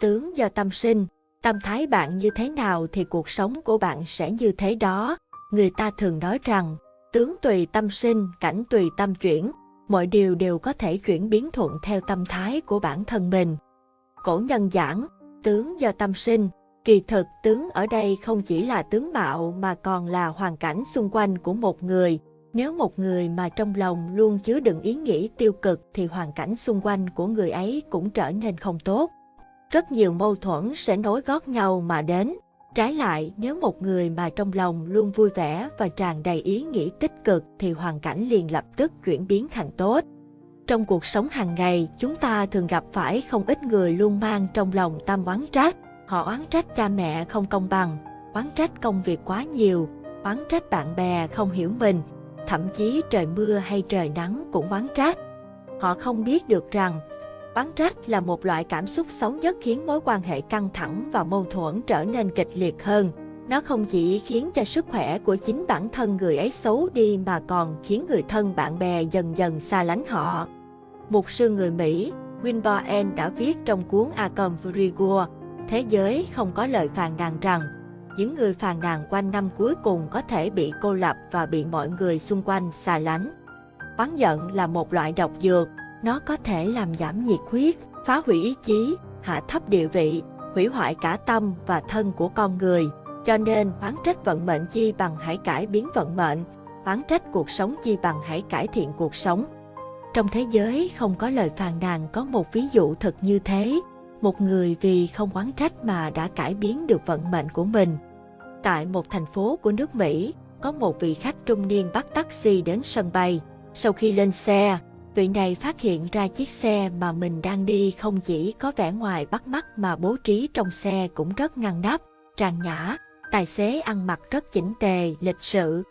tướng do tâm sinh. Tâm thái bạn như thế nào thì cuộc sống của bạn sẽ như thế đó. Người ta thường nói rằng, tướng tùy tâm sinh, cảnh tùy tâm chuyển. Mọi điều đều có thể chuyển biến thuận theo tâm thái của bản thân mình. Cổ nhân giảng, tướng do tâm sinh, kỳ thực tướng ở đây không chỉ là tướng mạo mà còn là hoàn cảnh xung quanh của một người. Nếu một người mà trong lòng luôn chứa đựng ý nghĩ tiêu cực thì hoàn cảnh xung quanh của người ấy cũng trở nên không tốt. Rất nhiều mâu thuẫn sẽ nối gót nhau mà đến. Trái lại, nếu một người mà trong lòng luôn vui vẻ và tràn đầy ý nghĩ tích cực thì hoàn cảnh liền lập tức chuyển biến thành tốt. Trong cuộc sống hàng ngày, chúng ta thường gặp phải không ít người luôn mang trong lòng tâm oán trách. Họ oán trách cha mẹ không công bằng, oán trách công việc quá nhiều, oán trách bạn bè không hiểu mình, thậm chí trời mưa hay trời nắng cũng oán trách. Họ không biết được rằng, Bắn rác là một loại cảm xúc xấu nhất khiến mối quan hệ căng thẳng và mâu thuẫn trở nên kịch liệt hơn. Nó không chỉ khiến cho sức khỏe của chính bản thân người ấy xấu đi mà còn khiến người thân bạn bè dần dần xa lánh họ. Mục sư người Mỹ, Winborn đã viết trong cuốn A Confrigo, Thế giới không có lời phàn nàn rằng, những người phàn nàn quanh năm cuối cùng có thể bị cô lập và bị mọi người xung quanh xa lánh. Bắn giận là một loại độc dược, nó có thể làm giảm nhiệt huyết, phá hủy ý chí, hạ thấp địa vị, hủy hoại cả tâm và thân của con người. Cho nên oán trách vận mệnh chi bằng hãy cải biến vận mệnh, oán trách cuộc sống chi bằng hãy cải thiện cuộc sống. Trong thế giới không có lời phàn nàn có một ví dụ thật như thế, một người vì không oán trách mà đã cải biến được vận mệnh của mình. Tại một thành phố của nước Mỹ, có một vị khách trung niên bắt taxi đến sân bay. Sau khi lên xe, vị này phát hiện ra chiếc xe mà mình đang đi không chỉ có vẻ ngoài bắt mắt mà bố trí trong xe cũng rất ngăn nắp, trang nhã. Tài xế ăn mặc rất chỉnh tề, lịch sự.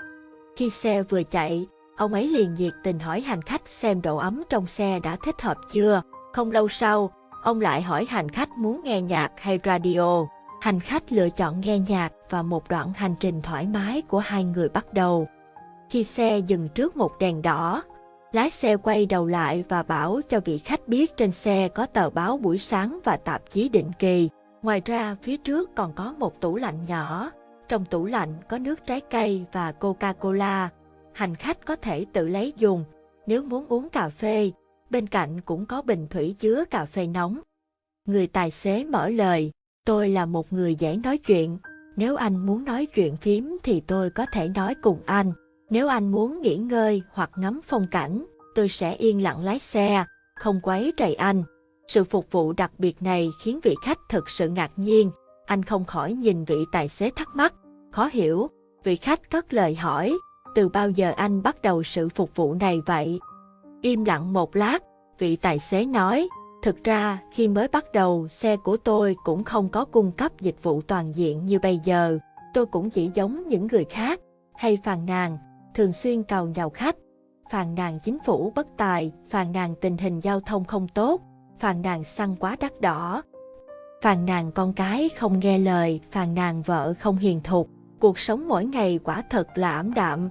Khi xe vừa chạy, ông ấy liền nhiệt tình hỏi hành khách xem độ ấm trong xe đã thích hợp chưa. Không lâu sau, ông lại hỏi hành khách muốn nghe nhạc hay radio. Hành khách lựa chọn nghe nhạc và một đoạn hành trình thoải mái của hai người bắt đầu. Khi xe dừng trước một đèn đỏ, lái xe quay đầu lại và bảo cho vị khách biết trên xe có tờ báo buổi sáng và tạp chí định kỳ. Ngoài ra, phía trước còn có một tủ lạnh nhỏ. Trong tủ lạnh có nước trái cây và Coca-Cola. Hành khách có thể tự lấy dùng. Nếu muốn uống cà phê, bên cạnh cũng có bình thủy chứa cà phê nóng. Người tài xế mở lời, tôi là một người dễ nói chuyện, nếu anh muốn nói chuyện phím thì tôi có thể nói cùng anh. Nếu anh muốn nghỉ ngơi hoặc ngắm phong cảnh, tôi sẽ yên lặng lái xe, không quấy rầy anh. Sự phục vụ đặc biệt này khiến vị khách thực sự ngạc nhiên. Anh không khỏi nhìn vị tài xế thắc mắc, khó hiểu. Vị khách cất lời hỏi, từ bao giờ anh bắt đầu sự phục vụ này vậy? Im lặng một lát, vị tài xế nói, thực ra khi mới bắt đầu xe của tôi cũng không có cung cấp dịch vụ toàn diện như bây giờ. Tôi cũng chỉ giống những người khác, hay phàn nàn, thường xuyên cầu nhào khách, phàn nàn chính phủ bất tài, phàn nàn tình hình giao thông không tốt, phàn nàn xăng quá đắt đỏ, phàn nàn con cái không nghe lời, phàn nàn vợ không hiền thục. Cuộc sống mỗi ngày quả thật là ảm đạm.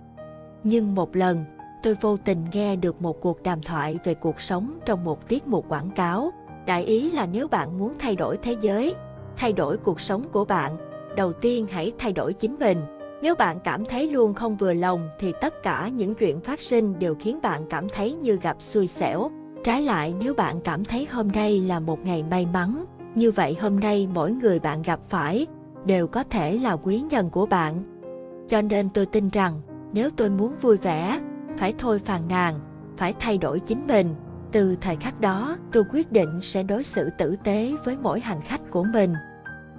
Nhưng một lần, tôi vô tình nghe được một cuộc đàm thoại về cuộc sống trong một tiết mục quảng cáo. Đại ý là nếu bạn muốn thay đổi thế giới, thay đổi cuộc sống của bạn, đầu tiên hãy thay đổi chính mình. Nếu bạn cảm thấy luôn không vừa lòng thì tất cả những chuyện phát sinh đều khiến bạn cảm thấy như gặp xui xẻo. Trái lại nếu bạn cảm thấy hôm nay là một ngày may mắn, như vậy hôm nay mỗi người bạn gặp phải đều có thể là quý nhân của bạn. Cho nên tôi tin rằng nếu tôi muốn vui vẻ, phải thôi phàn nàn, phải thay đổi chính mình. Từ thời khắc đó, tôi quyết định sẽ đối xử tử tế với mỗi hành khách của mình.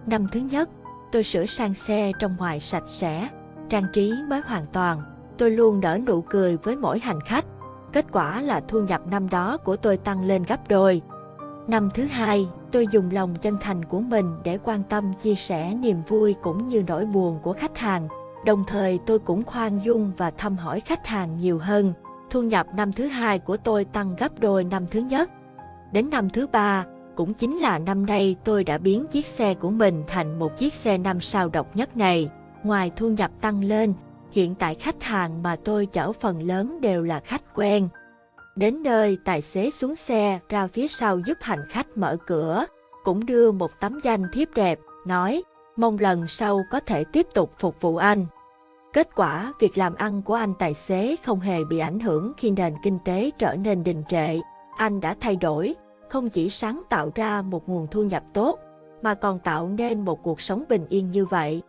Năm thứ nhất, tôi sửa sang xe trong ngoài sạch sẽ, trang trí mới hoàn toàn. Tôi luôn nở nụ cười với mỗi hành khách. Kết quả là thu nhập năm đó của tôi tăng lên gấp đôi. Năm thứ hai, tôi dùng lòng chân thành của mình để quan tâm chia sẻ niềm vui cũng như nỗi buồn của khách hàng. Đồng thời tôi cũng khoan dung và thăm hỏi khách hàng nhiều hơn. Thu nhập năm thứ hai của tôi tăng gấp đôi năm thứ nhất. Đến năm thứ ba, cũng chính là năm nay tôi đã biến chiếc xe của mình thành một chiếc xe năm sao độc nhất này. Ngoài thu nhập tăng lên, hiện tại khách hàng mà tôi chở phần lớn đều là khách quen. Đến nơi, tài xế xuống xe ra phía sau giúp hành khách mở cửa. cũng đưa một tấm danh thiếp đẹp, nói, mong lần sau có thể tiếp tục phục vụ anh. Kết quả, việc làm ăn của anh tài xế không hề bị ảnh hưởng khi nền kinh tế trở nên đình trệ. Anh đã thay đổi, không chỉ sáng tạo ra một nguồn thu nhập tốt, mà còn tạo nên một cuộc sống bình yên như vậy.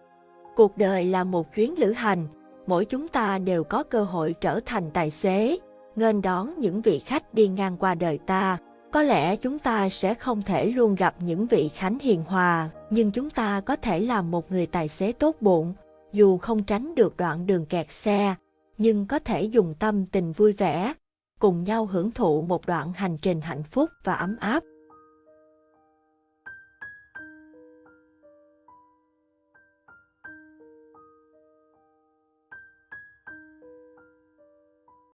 Cuộc đời là một chuyến lữ hành, mỗi chúng ta đều có cơ hội trở thành tài xế, nghênh đón những vị khách đi ngang qua đời ta. Có lẽ chúng ta sẽ không thể luôn gặp những vị khánh hiền hòa, nhưng chúng ta có thể làm một người tài xế tốt bụng, dù không tránh được đoạn đường kẹt xe, nhưng có thể dùng tâm tình vui vẻ, cùng nhau hưởng thụ một đoạn hành trình hạnh phúc và ấm áp.